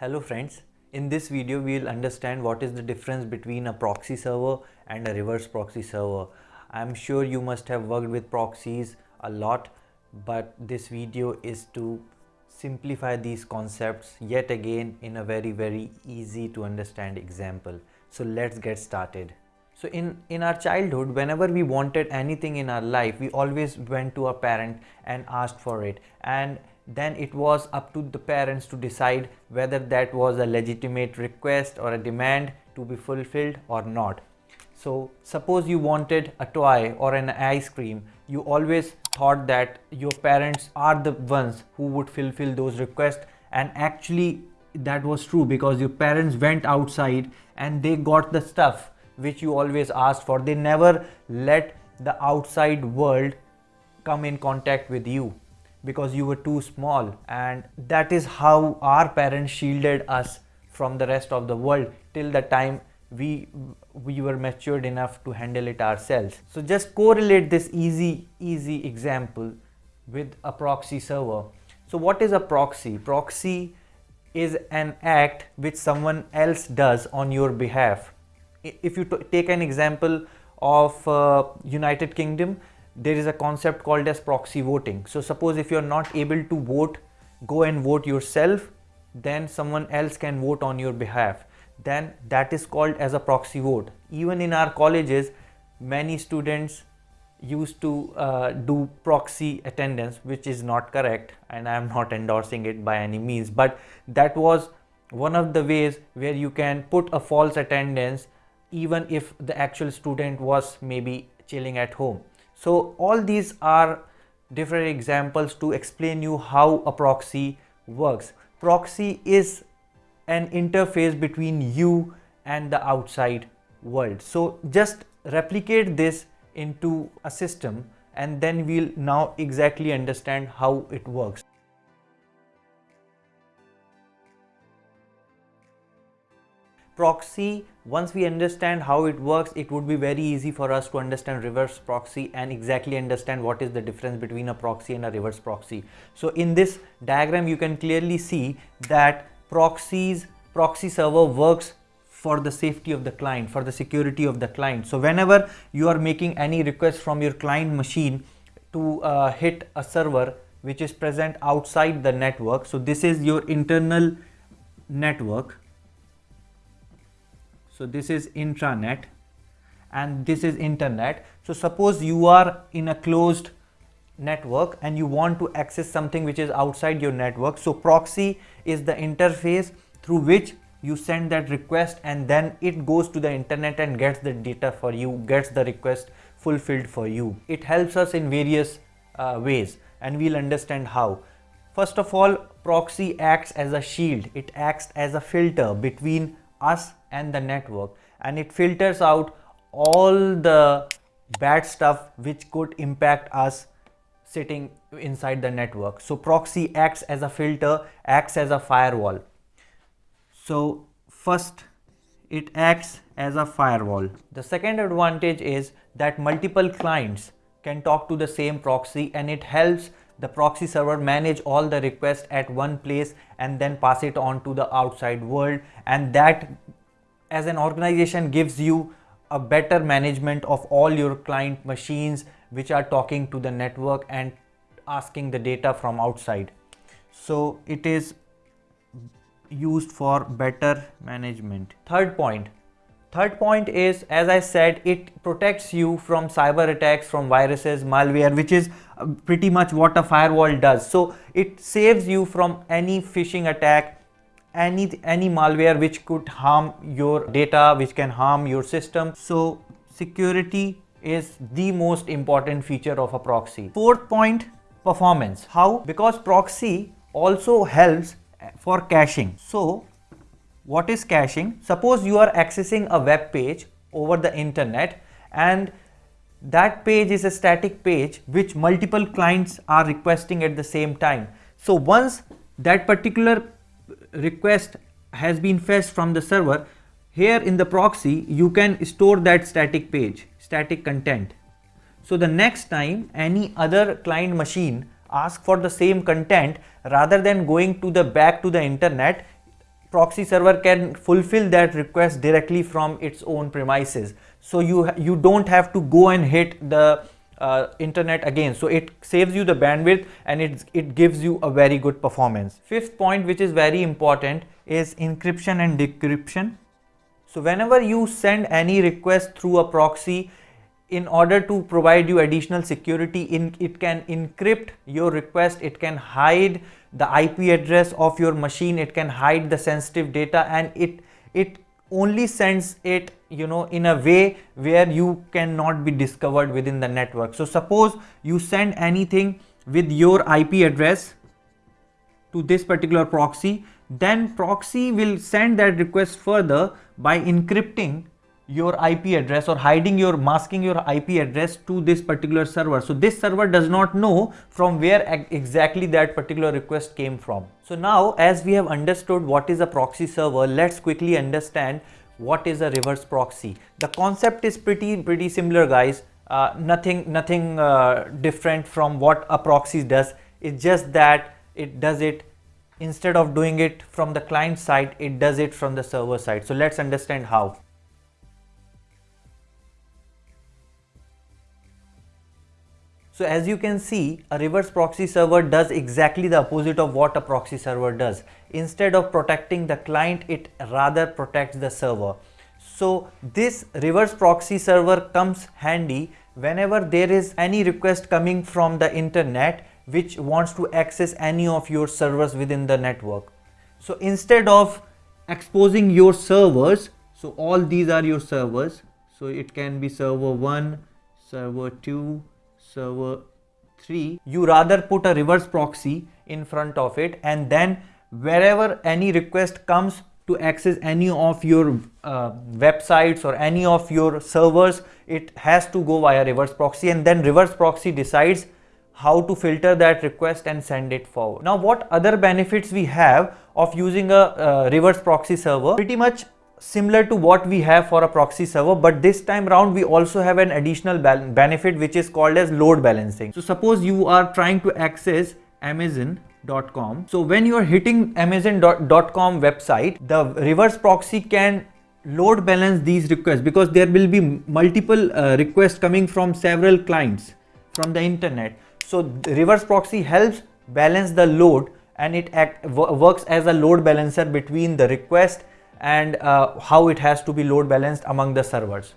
Hello friends, in this video we will understand what is the difference between a proxy server and a reverse proxy server. I am sure you must have worked with proxies a lot but this video is to simplify these concepts yet again in a very very easy to understand example. So let's get started. So in, in our childhood, whenever we wanted anything in our life, we always went to our parent and asked for it. And then it was up to the parents to decide whether that was a legitimate request or a demand to be fulfilled or not. So suppose you wanted a toy or an ice cream, you always thought that your parents are the ones who would fulfill those requests and actually that was true because your parents went outside and they got the stuff which you always asked for. They never let the outside world come in contact with you because you were too small. And that is how our parents shielded us from the rest of the world till the time we we were matured enough to handle it ourselves. So just correlate this easy easy example with a proxy server. So what is a proxy? Proxy is an act which someone else does on your behalf. If you take an example of uh, united kingdom there is a concept called as proxy voting. So suppose if you're not able to vote, go and vote yourself, then someone else can vote on your behalf. Then that is called as a proxy vote. Even in our colleges, many students used to uh, do proxy attendance, which is not correct and I am not endorsing it by any means. But that was one of the ways where you can put a false attendance even if the actual student was maybe chilling at home. So all these are different examples to explain you how a proxy works. Proxy is an interface between you and the outside world. So just replicate this into a system and then we'll now exactly understand how it works. Proxy once we understand how it works it would be very easy for us to understand reverse proxy and exactly understand what is the difference between a proxy and a reverse proxy. So in this diagram you can clearly see that proxies proxy server works for the safety of the client for the security of the client. So whenever you are making any request from your client machine to uh, hit a server which is present outside the network so this is your internal network so this is intranet and this is internet. So suppose you are in a closed network and you want to access something which is outside your network. So proxy is the interface through which you send that request and then it goes to the internet and gets the data for you, gets the request fulfilled for you. It helps us in various uh, ways and we'll understand how. First of all, proxy acts as a shield. It acts as a filter between us and the network and it filters out all the bad stuff which could impact us sitting inside the network. So proxy acts as a filter, acts as a firewall. So first it acts as a firewall. The second advantage is that multiple clients can talk to the same proxy and it helps the proxy server manage all the requests at one place and then pass it on to the outside world and that as an organization gives you a better management of all your client machines which are talking to the network and asking the data from outside. So it is used for better management. Third point. Third point is, as I said, it protects you from cyber attacks, from viruses, malware, which is uh, pretty much what a firewall does. So it saves you from any phishing attack, any any malware which could harm your data which can harm your system. So security is the most important feature of a proxy. Fourth point performance. How? Because proxy also helps for caching. So what is caching? Suppose you are accessing a web page over the internet and that page is a static page which multiple clients are requesting at the same time. So once that particular request has been fetched from the server, here in the proxy, you can store that static page, static content. So the next time any other client machine ask for the same content, rather than going to the back to the internet, proxy server can fulfill that request directly from its own premises so you you don't have to go and hit the uh, internet again. So it saves you the bandwidth and it it gives you a very good performance. Fifth point which is very important is encryption and decryption. So whenever you send any request through a proxy in order to provide you additional security in it can encrypt your request it can hide the ip address of your machine it can hide the sensitive data and it it only sends it you know in a way where you cannot be discovered within the network. So suppose you send anything with your ip address to this particular proxy then proxy will send that request further by encrypting your IP address or hiding your masking your IP address to this particular server. So this server does not know from where exactly that particular request came from. So now as we have understood what is a proxy server, let's quickly understand what is a reverse proxy. The concept is pretty pretty similar guys. Uh, nothing nothing uh, different from what a proxy does. It's just that it does it instead of doing it from the client side, it does it from the server side. So let's understand how. So as you can see, a reverse proxy server does exactly the opposite of what a proxy server does. Instead of protecting the client, it rather protects the server. So this reverse proxy server comes handy whenever there is any request coming from the internet which wants to access any of your servers within the network. So instead of exposing your servers, so all these are your servers. So it can be server 1, server 2, server 3 you rather put a reverse proxy in front of it and then wherever any request comes to access any of your uh, websites or any of your servers it has to go via reverse proxy and then reverse proxy decides how to filter that request and send it forward. Now what other benefits we have of using a uh, reverse proxy server pretty much similar to what we have for a proxy server but this time around we also have an additional benefit which is called as load balancing. So suppose you are trying to access amazon.com so when you are hitting amazon.com website the reverse proxy can load balance these requests because there will be multiple uh, requests coming from several clients from the internet. So the reverse proxy helps balance the load and it act, works as a load balancer between the request and uh, how it has to be load balanced among the servers.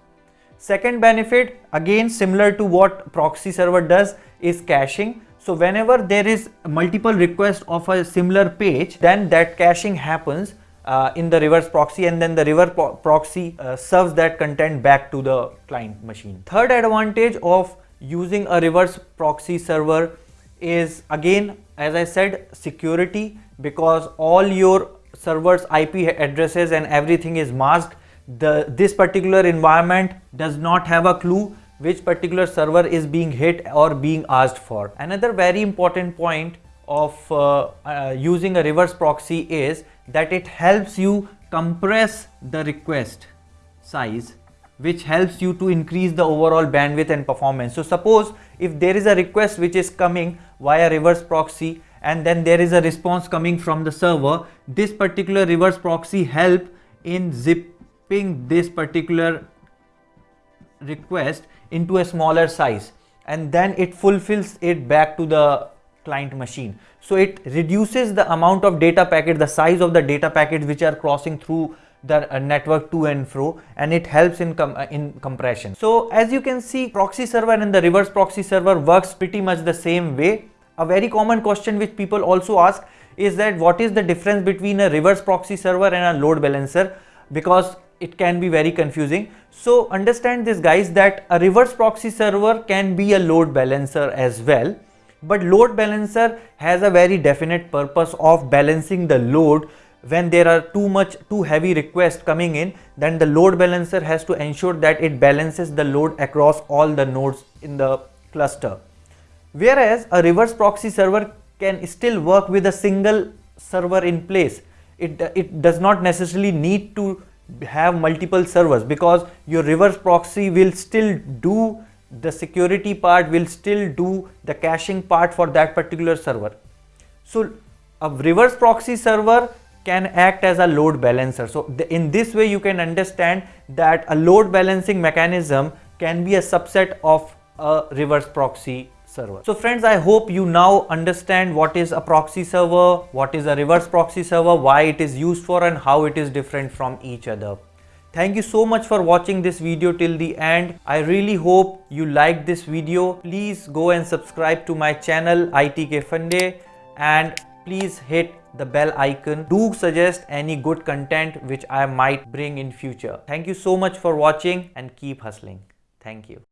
Second benefit again similar to what proxy server does is caching. So whenever there is multiple requests of a similar page then that caching happens uh, in the reverse proxy and then the reverse proxy uh, serves that content back to the client machine. Third advantage of using a reverse proxy server is again as I said security because all your server's IP addresses and everything is masked the this particular environment does not have a clue which particular server is being hit or being asked for. Another very important point of uh, uh, using a reverse proxy is that it helps you compress the request size which helps you to increase the overall bandwidth and performance. So suppose if there is a request which is coming via reverse proxy and then there is a response coming from the server. This particular reverse proxy help in zipping this particular request into a smaller size. And then it fulfills it back to the client machine. So it reduces the amount of data packet the size of the data packets which are crossing through the uh, network to and fro and it helps in com uh, in compression. So as you can see proxy server and the reverse proxy server works pretty much the same way a very common question which people also ask is that what is the difference between a reverse proxy server and a load balancer because it can be very confusing. So understand this guys that a reverse proxy server can be a load balancer as well but load balancer has a very definite purpose of balancing the load when there are too much too heavy requests coming in then the load balancer has to ensure that it balances the load across all the nodes in the cluster. Whereas a reverse proxy server can still work with a single server in place. It, it does not necessarily need to have multiple servers because your reverse proxy will still do the security part will still do the caching part for that particular server. So a reverse proxy server can act as a load balancer. So in this way you can understand that a load balancing mechanism can be a subset of a reverse proxy server. So friends, I hope you now understand what is a proxy server, what is a reverse proxy server, why it is used for and how it is different from each other. Thank you so much for watching this video till the end. I really hope you liked this video. Please go and subscribe to my channel ITkFunde and please hit the bell icon. Do suggest any good content which I might bring in future. Thank you so much for watching and keep hustling. Thank you.